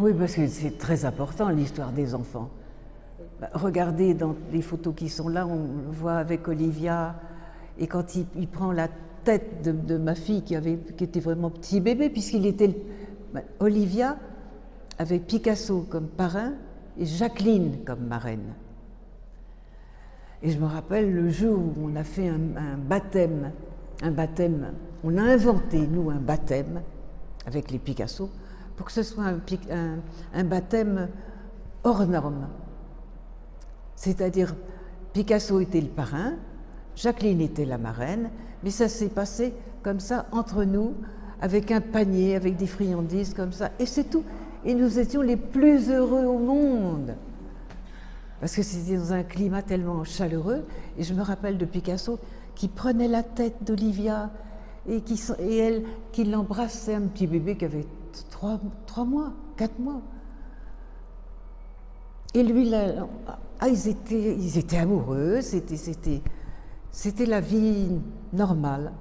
Oui, parce que c'est très important l'histoire des enfants. Bah, regardez dans les photos qui sont là, on le voit avec Olivia, et quand il, prend la tête de, ma fille qui, avait, était vraiment petit bébé, puisqu'il était... Bah, Olivia avec Picasso comme parrain et Jacqueline comme marraine. Et je me rappelle le jour où on a fait un, baptême, un baptême, on a inventé, nous, un baptême avec les Picasso pour que ce soit un, baptême hors norme. C'est-à-dire, Picasso était le parrain, Jacqueline était la marraine, mais ça s'est passé comme ça entre nous, avec un panier, avec des friandises comme ça, et c'est tout. Et nous étions les plus heureux au monde parce que c'était dans un climat tellement chaleureux. Et je me rappelle de Picasso qui prenait la tête d'Olivia et, qui, et elle qui l'embrassait, un petit bébé qui avait trois, mois, quatre mois. Et lui, ah, ils, étaient, ils étaient amoureux, c'était la vie normale.